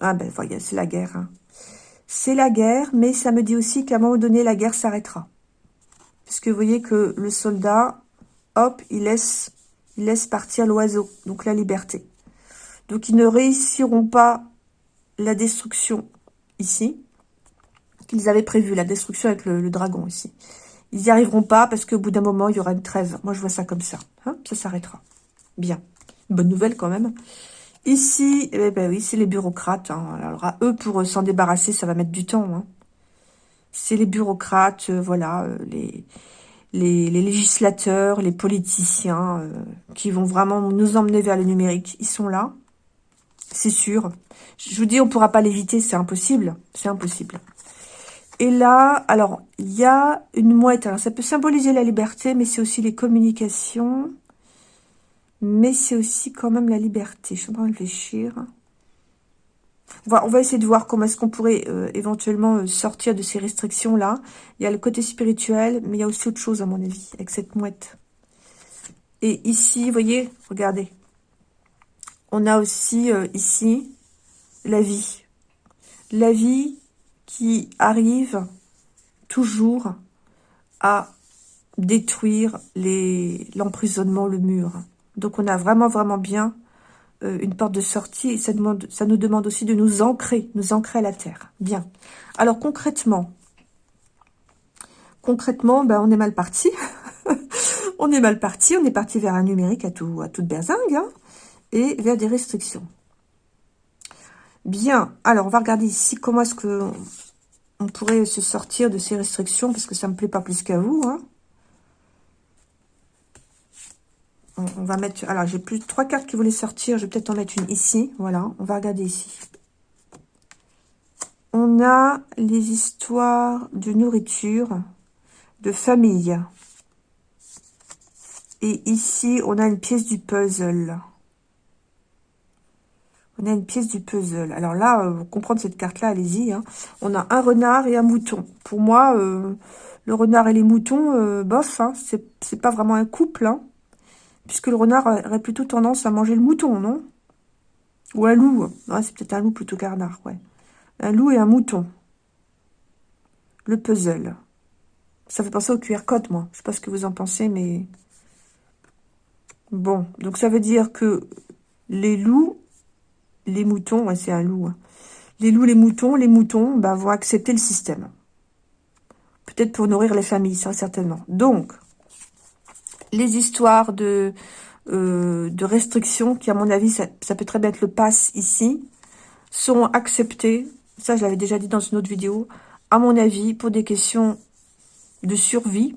Ah ben, voyez, c'est la guerre, hein c'est la guerre, mais ça me dit aussi qu'à un moment donné, la guerre s'arrêtera. Puisque vous voyez que le soldat, hop, il laisse, il laisse partir l'oiseau, donc la liberté. Donc ils ne réussiront pas la destruction ici, qu'ils avaient prévu, la destruction avec le, dragon ici. Ils n'y arriveront pas parce qu'au bout d'un moment, il y aura une trêve. Moi, je vois ça comme ça. Hein ça s'arrêtera. Bien. Bonne nouvelle quand même. Ici, eh ben oui, c'est les bureaucrates. Hein. Alors, à eux, pour s'en débarrasser, ça va mettre du temps. Hein. C'est les bureaucrates, euh, voilà, euh, les, les, législateurs, les politiciens euh, qui vont vraiment nous emmener vers le numérique. Ils sont là, c'est sûr. Je vous dis, on ne pourra pas l'éviter, c'est impossible. C'est impossible. Et là, alors, il y a une mouette. Alors, ça peut symboliser la liberté, mais c'est aussi les communications mais c'est aussi quand même la liberté. Je suis en train de réfléchir. On va, essayer de voir comment est-ce qu'on pourrait euh, éventuellement euh, sortir de ces restrictions-là. Il y a le côté spirituel, mais il y a aussi autre chose, à mon avis, avec cette mouette. Et ici, vous voyez, regardez. On a aussi, euh, ici, la vie. La vie qui arrive toujours à détruire l'emprisonnement, le mur. Donc, on a vraiment, vraiment bien euh, une porte de sortie. Et ça, demande, ça nous demande aussi de nous ancrer, nous ancrer à la terre. Bien. Alors, concrètement, concrètement, ben, on est mal parti. on est mal parti. On est parti vers un numérique à, tout, à toute berzingue. Hein, et vers des restrictions. Bien. Alors, on va regarder ici comment est-ce que on pourrait se sortir de ces restrictions, parce que ça me plaît pas plus qu'à vous. Hein. On, va mettre... Alors, j'ai plus trois cartes qui voulaient sortir. Je vais peut-être en mettre une ici. Voilà, on va regarder ici. On a les histoires de nourriture, de famille. Et ici, on a une pièce du puzzle. On a une pièce du puzzle. Alors là, euh, pour comprendre cette carte-là, allez-y. Hein. On a un renard et un mouton. Pour moi, euh, le renard et les moutons, euh, bof, hein, c'est pas vraiment un couple. Hein. Puisque le renard aurait plutôt tendance à manger le mouton, non? Ou un loup. c'est peut-être un loup plutôt qu'un renard, ouais. Un loup et un mouton. Le puzzle. Ça fait penser au QR code, moi. Je sais pas ce que vous en pensez, mais... Bon, donc ça veut dire que les loups, les moutons, ouais, c'est un loup. Hein. Les loups, les moutons, les moutons bah, vont accepter le système. Peut-être pour nourrir les familles, ça, certainement. Donc, les histoires de, euh, de restrictions, qui à mon avis, ça, peut très bien être le pass ici, sont acceptées, ça je l'avais déjà dit dans une autre vidéo, à mon avis, pour des questions de survie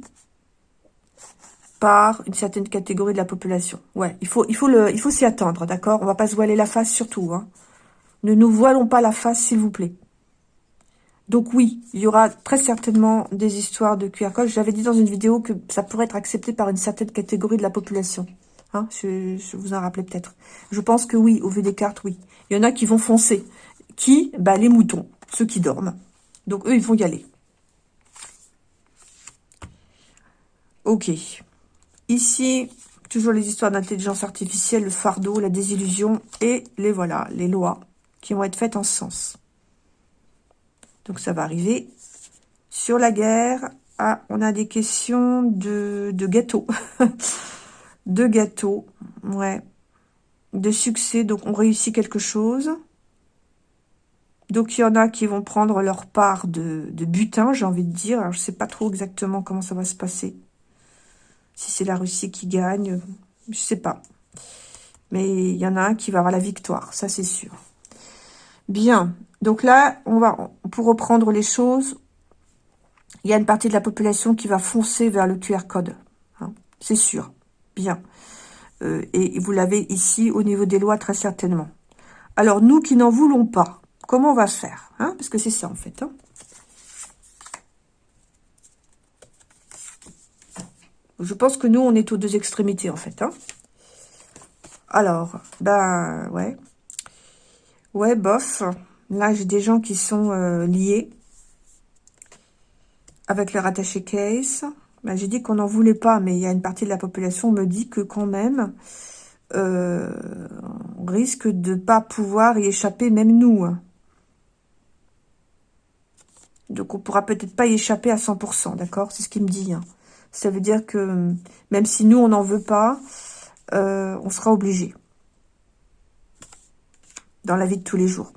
par une certaine catégorie de la population. Ouais, il faut, il faut, faut s'y attendre, d'accord? On va pas se voiler la face surtout. Hein. Ne nous voilons pas la face, s'il vous plaît. Donc oui, il y aura très certainement des histoires de QR code. J'avais dit dans une vidéo que ça pourrait être accepté par une certaine catégorie de la population. Hein, je, vous en rappelais peut-être. Je pense que oui, au vu des cartes, oui. Il y en a qui vont foncer. Qui? Bah, Les moutons, ceux qui dorment. Donc eux, ils vont y aller. Ok. Ici, toujours les histoires d'intelligence artificielle, le fardeau, la désillusion et les voilà, les lois qui vont être faites en ce sens. Donc ça va arriver Sur la guerre, ah, on a des questions de, de gâteaux. de gâteaux, ouais. De succès, donc on réussit quelque chose. Donc il y en a qui vont prendre leur part de, butin, j'ai envie de dire. Alors, je sais pas trop exactement comment ça va se passer. Si c'est la Russie qui gagne, je sais pas. Mais il y en a un qui va avoir la victoire, ça c'est sûr. Bien, donc là, on va pour reprendre les choses, il y a une partie de la population qui va foncer vers le QR code. Hein, c'est sûr. Bien. Euh, et vous l'avez ici au niveau des lois, très certainement. Alors, nous qui n'en voulons pas, comment on va faire hein? Parce que c'est ça, en fait. Hein. Je pense que nous, on est aux deux extrémités, en fait. Alors, ben, ouais. Ouais, bof. Là, j'ai des gens qui sont euh, liés avec leur attaché case. Ben, j'ai dit qu'on n'en voulait pas, mais il y a une partie de la population me dit que quand même, euh, on risque de pas pouvoir y échapper, même nous. Hein. Donc, on pourra peut-être pas y échapper à 100%, d'accord? C'est ce qu'il me dit. Hein. Ça veut dire que même si nous, on n'en veut pas, euh, on sera obligé dans la vie de tous les jours.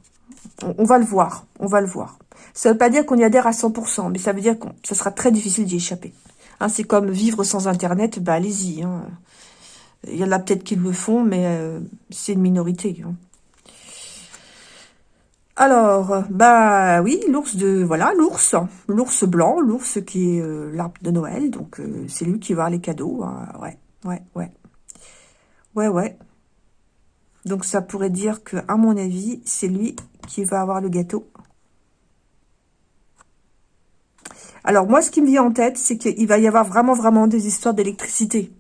On, va le voir, on va le voir. Ça ne veut pas dire qu'on y adhère à 100%, mais ça veut dire que ça sera très difficile d'y échapper. Hein, c'est comme vivre sans Internet, bah allez-y. Hein. Il y en a peut-être qui le font, mais euh, c'est une minorité. Hein. Alors, bah oui, l'ours de... Voilà, l'ours. L'ours blanc, l'ours qui est euh, l'arbre de Noël. Donc, euh, c'est lui qui va les cadeaux. ouais, ouais, ouais. Ouais, ouais. Donc ça pourrait dire que, à mon avis, c'est lui qui va avoir le gâteau. Alors moi, ce qui me vient en tête, c'est qu'il va y avoir vraiment, vraiment des histoires d'électricité.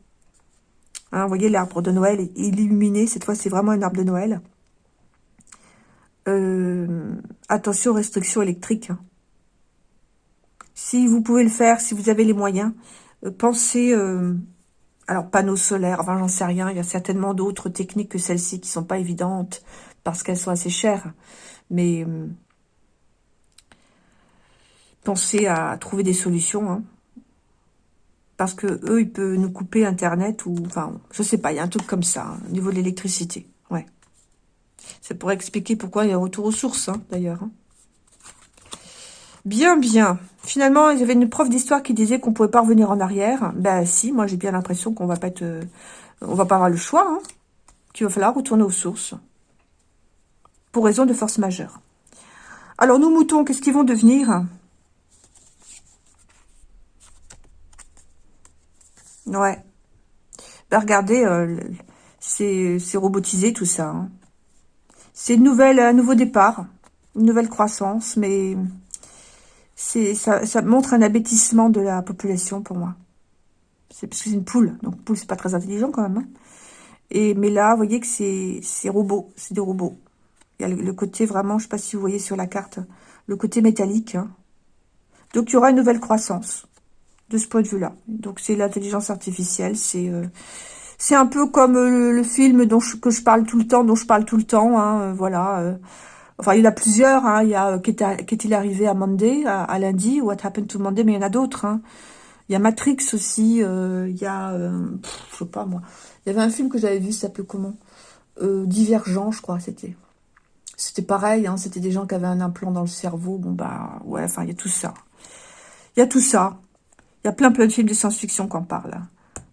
Hein, vous voyez, l'arbre de Noël est illuminé. Cette fois, c'est vraiment un arbre de Noël. Euh, attention, restrictions électriques. Si vous pouvez le faire, si vous avez les moyens, euh, pensez... Euh, alors, panneaux solaires, enfin, j'en sais rien. Il y a certainement d'autres techniques que celles-ci qui sont pas évidentes parce qu'elles sont assez chères. Mais euh, pensez à trouver des solutions. Hein. Parce que eux, ils peuvent nous couper Internet ou... Enfin, je sais pas, il y a un truc comme ça, hein, au niveau de l'électricité. Ouais. Ça pourrait expliquer pourquoi il y a un retour aux sources, hein, d'ailleurs. Bien, bien. Finalement, il y avait une prof d'histoire qui disait qu'on pouvait pas revenir en arrière. Ben si, moi j'ai bien l'impression qu'on va pas être, euh, on va pas avoir le choix, hein, qu'il va falloir retourner aux sources. Pour raison de force majeure. Alors nous moutons, qu'est-ce qu'ils vont devenir? Ouais. Ben regardez, euh, c'est robotisé tout ça. Hein. C'est un nouveau départ, une nouvelle croissance, mais c'est ça, ça, montre un abêtissement de la population pour moi. C'est parce que c'est une poule, donc poule c'est pas très intelligent quand même. Hein. Et mais là, voyez que c'est c'est robot, c'est des robots. Il y a le, côté vraiment, je sais pas si vous voyez sur la carte, le côté métallique. Hein. Donc il y aura une nouvelle croissance de ce point de vue-là. Donc c'est l'intelligence artificielle, c'est euh, un peu comme euh, le, film dont que je parle tout le temps, dont je parle tout le temps, hein, euh, voilà. Enfin, il y en a plusieurs. Hein. Il y a Qu'est-il arrivé à Monday, à, lundi, What Happened to Monday, mais il y en a d'autres. Il y a Matrix aussi. Il y a, euh, je sais pas moi. Il y avait un film que j'avais vu, ça s'appelait comment? Divergent, je crois, c'était. C'était pareil, hein, c'était des gens qui avaient un implant dans le cerveau. Bon, bah, ouais, enfin, il y a tout ça. Il y a tout ça. Il y a plein, plein de films de science-fiction qu'on parle.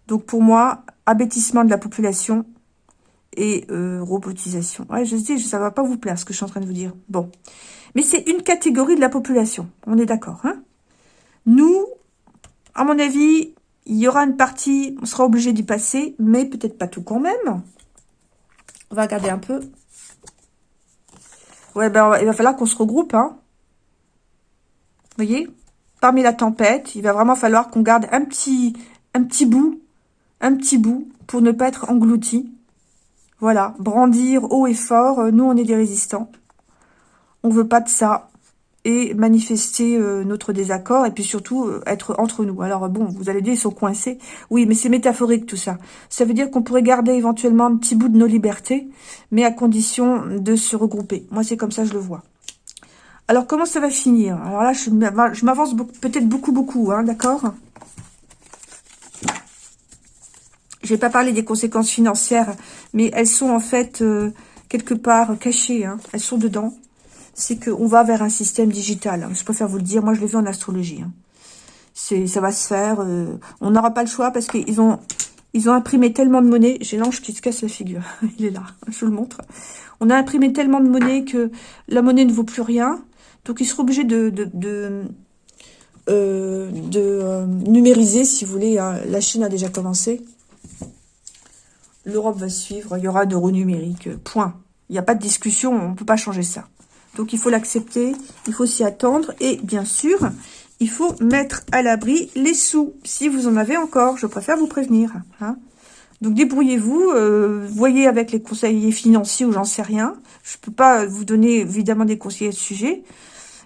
Donc, pour moi, abêtissement de la population, et euh, robotisation. Ouais, je dis, ça va pas vous plaire ce que je suis en train de vous dire. Bon. Mais c'est une catégorie de la population. On est d'accord, hein? Nous, à mon avis, il y aura une partie, on sera obligé d'y passer, mais peut-être pas tout quand même. On va regarder un peu. Ouais, ben, il va falloir qu'on se regroupe, hein. Vous voyez? Parmi la tempête, il va vraiment falloir qu'on garde un petit, un petit bout, un petit bout, pour ne pas être englouti. Voilà, brandir haut et fort, euh, nous on est des résistants. On veut pas de ça. Et manifester euh, notre désaccord, et puis surtout euh, être entre nous. Alors bon, vous allez dire, ils sont coincés. Oui, mais c'est métaphorique tout ça. Ça veut dire qu'on pourrait garder éventuellement un petit bout de nos libertés, mais à condition de se regrouper. Moi, c'est comme ça je le vois. Alors, comment ça va finir? Alors là, je m'avance peut-être beaucoup, beaucoup, hein, d'accord? Je vais pas parler des conséquences financières, mais elles sont en fait euh, quelque part cachées. Hein. Elles sont dedans. C'est qu'on va vers un système digital. Hein. Je préfère vous le dire. Moi, je l'ai vu en astrologie. Hein. C'est, ça va se faire. Euh, on n'aura pas le choix parce qu'ils ont, ils ont imprimé tellement de monnaie. J'ai l'ange qui se casse la figure. Il est là. Je vous le montre. On a imprimé tellement de monnaie que la monnaie ne vaut plus rien. Donc, ils seront obligés de, de, de, euh, de numériser, si vous voulez. Hein. La Chine a déjà commencé. L'Europe va suivre, il y aura d'euros numérique, point. Il n'y a pas de discussion, on ne peut pas changer ça. Donc il faut l'accepter, il faut s'y attendre. Et bien sûr, il faut mettre à l'abri les sous, si vous en avez encore. Je préfère vous prévenir. Hein. Donc débrouillez-vous, euh, voyez avec les conseillers financiers ou j'en sais rien. Je peux pas vous donner évidemment des conseils à ce sujet.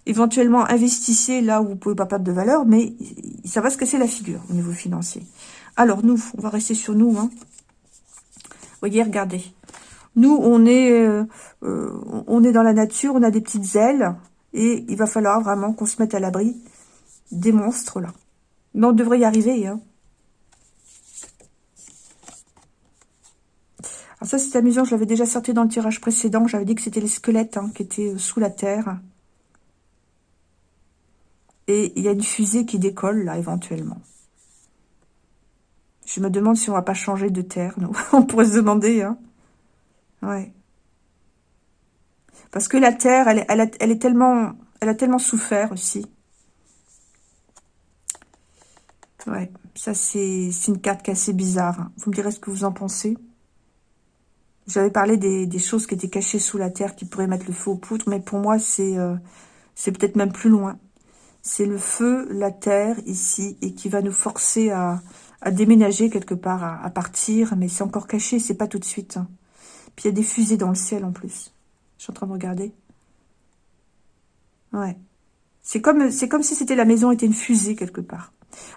Éventuellement, investissez là où vous pouvez pas perdre de valeur, mais ça va se casser la figure au niveau financier. Alors nous, on va rester sur nous. Hein voyez, regardez. Nous, on est, euh, euh, on est dans la nature, on a des petites ailes. Et il va falloir vraiment qu'on se mette à l'abri des monstres, là. Mais on devrait y arriver, hein. Alors ça, c'est amusant, je l'avais déjà sorti dans le tirage précédent. J'avais dit que c'était les squelettes hein, qui étaient euh, sous la terre. Et il y a une fusée qui décolle, là, éventuellement. Je me demande si on va pas changer de terre, nous. on pourrait se demander, hein. Ouais. Parce que la terre, elle, elle, elle, est tellement, elle a tellement souffert aussi. Ouais, ça c'est une carte qui est assez bizarre. Hein. Vous me direz ce que vous en pensez. J'avais parlé des, choses qui étaient cachées sous la terre, qui pourraient mettre le feu aux poutres, mais pour moi c'est euh, c'est peut-être même plus loin. C'est le feu, la terre ici, et qui va nous forcer à, à déménager quelque part, à, partir, mais c'est encore caché, c'est pas tout de suite. Hein. Puis il y a des fusées dans le ciel en plus. Je suis en train de regarder. Ouais. C'est comme, si c'était la maison était une fusée quelque part.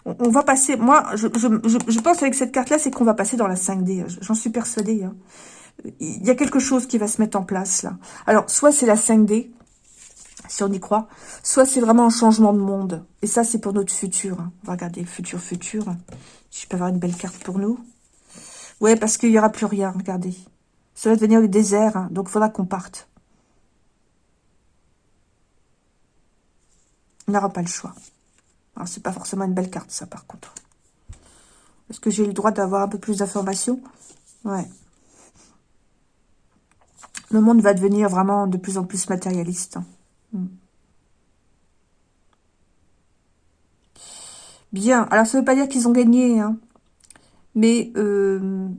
On, va passer, moi, je, je, je, pense avec cette carte-là, c'est qu'on va passer dans la 5D. J'en suis persuadée. Hein. Il y a quelque chose qui va se mettre en place là. Alors, soit c'est la 5D, si on y croit, soit c'est vraiment un changement de monde. Et ça, c'est pour notre futur. Hein. On va regarder futur, futur. Je peux avoir une belle carte pour nous. Ouais, parce qu'il n'y aura plus rien, regardez. Ça va devenir le désert, hein, donc il faudra qu'on parte. On n'aura pas le choix. Alors, c'est pas forcément une belle carte, ça, par contre. Est-ce que j'ai le droit d'avoir un peu plus d'informations? Ouais. Le monde va devenir vraiment de plus en plus matérialiste. Hein. Hmm. Bien, alors ça ne veut pas dire qu'ils ont gagné, hein. mais euh,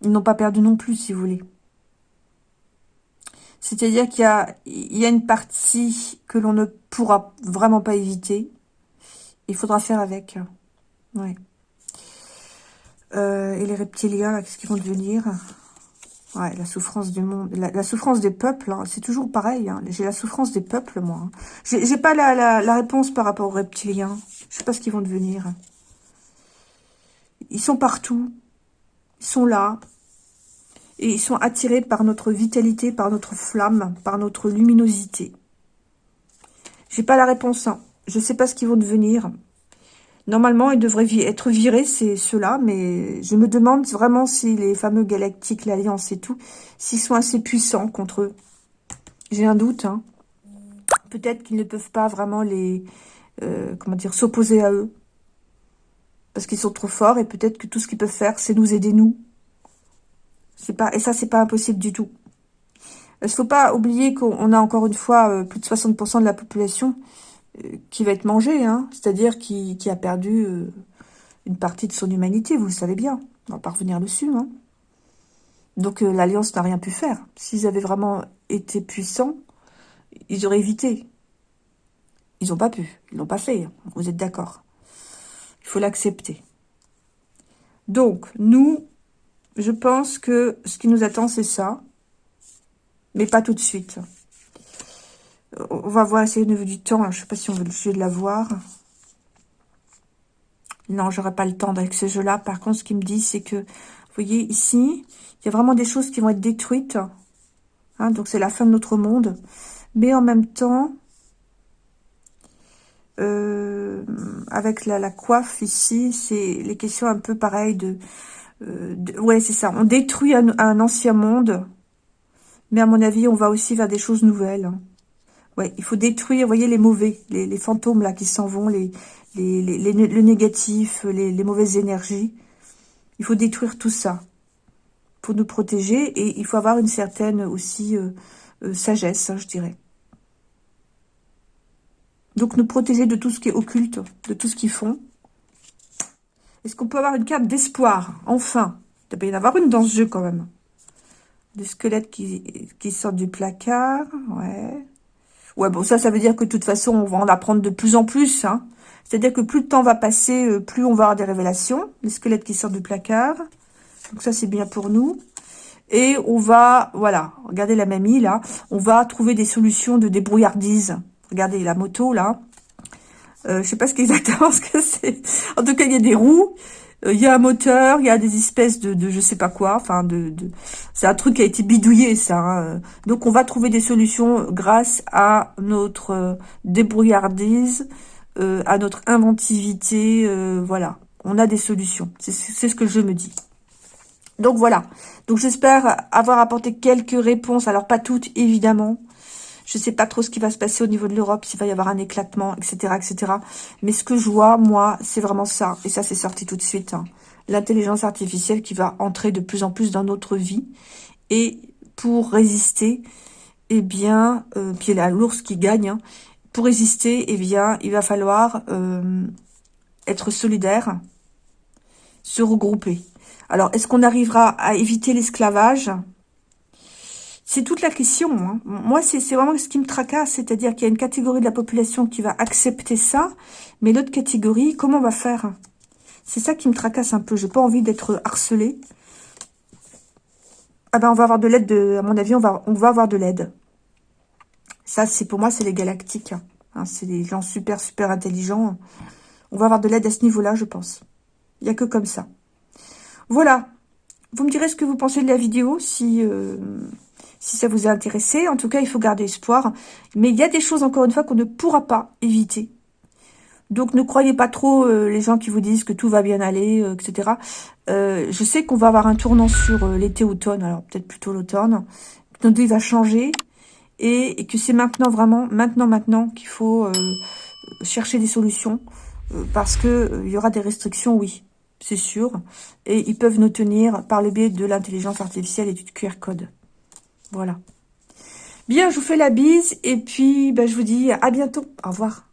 ils n'ont pas perdu non plus, si vous voulez. C'est-à-dire qu'il y a, une partie que l'on ne pourra vraiment pas éviter. Il faudra faire avec. Ouais. Euh, et les reptiliens, qu'est-ce qu'ils vont devenir? Ouais, la souffrance du monde, la, souffrance des peuples, hein, c'est toujours pareil. Hein. J'ai la souffrance des peuples, moi. Hein. J'ai pas la, la, réponse par rapport aux reptiliens. Je sais pas ce qu'ils vont devenir. Ils sont partout. Ils sont là. Et ils sont attirés par notre vitalité, par notre flamme, par notre luminosité. J'ai pas la réponse. Hein. Je sais pas ce qu'ils vont devenir. Normalement, ils devraient être virés, c'est ceux-là, mais je me demande vraiment si les fameux galactiques, l'Alliance et tout, s'ils sont assez puissants contre eux. J'ai un doute. Hein. Peut-être qu'ils ne peuvent pas vraiment les, euh, comment dire, s'opposer à eux. Parce qu'ils sont trop forts et peut-être que tout ce qu'ils peuvent faire, c'est nous aider, nous. C'est pas Et ça, c'est pas impossible du tout. Il faut pas oublier qu'on a encore une fois euh, plus de 60% de la population qui va être mangé, hein, c'est-à-dire qui, a perdu euh, une partie de son humanité, vous le savez bien. On va pas revenir dessus. Hein. Donc euh, l'Alliance n'a rien pu faire. S'ils avaient vraiment été puissants, ils auraient évité. Ils n'ont pas pu, ils l'ont pas fait, vous êtes d'accord. Il faut l'accepter. Donc, nous, je pense que ce qui nous attend, c'est ça. Mais pas tout de suite. On va voir, essayer au niveau du temps. Je ne sais pas si on veut le jeu de la voir. Non, j'aurai pas le temps avec ce jeu-là. Par contre, ce qu'il me dit, c'est que, vous voyez, ici, il y a vraiment des choses qui vont être détruites. Hein, donc, c'est la fin de notre monde. Mais en même temps, euh, avec la, coiffe ici, c'est les questions un peu pareilles de... Euh, ouais, c'est ça. On détruit un, ancien monde, mais à mon avis, on va aussi vers des choses nouvelles. Ouais, il faut détruire, voyez, les mauvais, les, fantômes là qui s'en vont, les, les, les, le négatif, les, les mauvaises énergies. Il faut détruire tout ça pour nous protéger et il faut avoir une certaine aussi euh, euh, sagesse, hein, je dirais. Donc nous protéger de tout ce qui est occulte, de tout ce qu'ils font. Est-ce qu'on peut avoir une carte d'espoir Enfin? Il doit y en avoir une dans ce jeu quand même. Des squelettes qui, qui sortent du placard. Ouais. Ouais, bon, ça, ça veut dire que de toute façon, on va en apprendre de plus en plus. Hein. C'est-à-dire que plus le temps va passer, euh, plus on va avoir des révélations. Les squelettes qui sortent du placard. Donc ça, c'est bien pour nous. Et on va, voilà, regardez la mamie, là. On va trouver des solutions de débrouillardise. Regardez la moto, là. Euh, je sais pas ce exactement ce que c'est. En tout cas, il y a des roues. Euh, il y a un moteur, il y a des espèces de, de je sais pas quoi, enfin de, c'est un truc qui a été bidouillé ça. Hein. Donc on va trouver des solutions grâce à notre euh, débrouillardise, euh, à notre inventivité, voilà. On a des solutions, c'est ce que je me dis. Donc voilà, donc j'espère avoir apporté quelques réponses, alors pas toutes évidemment, je sais pas trop ce qui va se passer au niveau de l'Europe, s'il va y avoir un éclatement, etc., etc. Mais ce que je vois, moi, c'est vraiment ça. Et ça, c'est sorti tout de suite. Hein. L'intelligence artificielle qui va entrer de plus en plus dans notre vie. Et pour résister, eh bien, euh, puis la l'ours qui gagne. Hein. pour résister, eh bien, il va falloir euh, être solidaire, se regrouper. Alors, est-ce qu'on arrivera à éviter l'esclavage? C'est toute la question. Hein. Moi, c'est vraiment ce qui me tracasse, c'est-à-dire qu'il y a une catégorie de la population qui va accepter ça, mais l'autre catégorie, comment on va faire? C'est ça qui me tracasse un peu. J'ai pas envie d'être harcelée. Ah ben, on va avoir de l'aide, à mon avis, on va, on va avoir de l'aide. Ça, c'est pour moi, c'est les galactiques. Hein. c'est les gens super, super intelligents. On va avoir de l'aide à ce niveau-là, je pense. Il n'y a que comme ça. Voilà. Vous me direz ce que vous pensez de la vidéo, si... Euh, si ça vous a intéressé. En tout cas, il faut garder espoir. Mais il y a des choses, encore une fois, qu'on ne pourra pas éviter. Donc, ne croyez pas trop euh, les gens qui vous disent que tout va bien aller, euh, etc. Euh, je sais qu'on va avoir un tournant sur l'été-automne, alors peut-être plutôt l'automne. Notre vie va changer et, que c'est maintenant, vraiment, maintenant, maintenant qu'il faut chercher des solutions. parce que il y aura des restrictions, oui, c'est sûr. Et ils peuvent nous tenir par le biais de l'intelligence artificielle et du QR code. Voilà. Bien, je vous fais la bise et puis bah, je vous dis à bientôt. Au revoir.